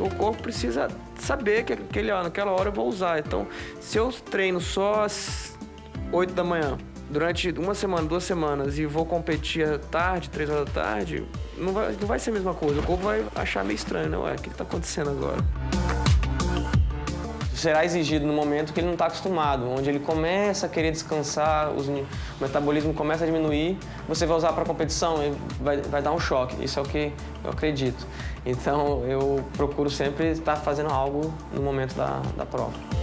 O corpo precisa saber que aquele, naquela hora eu vou usar. Então, se eu treino só às 8 da manhã, durante uma semana, duas semanas, e vou competir à tarde, três horas da tarde, não vai, não vai ser a mesma coisa. O corpo vai achar meio estranho, né? Ué, o que está acontecendo agora? Será exigido no momento que ele não está acostumado, onde ele começa a querer descansar, os, o metabolismo começa a diminuir, você vai usar para competição, vai, vai dar um choque. Isso é o que eu acredito. Então eu procuro sempre estar fazendo algo no momento da, da prova.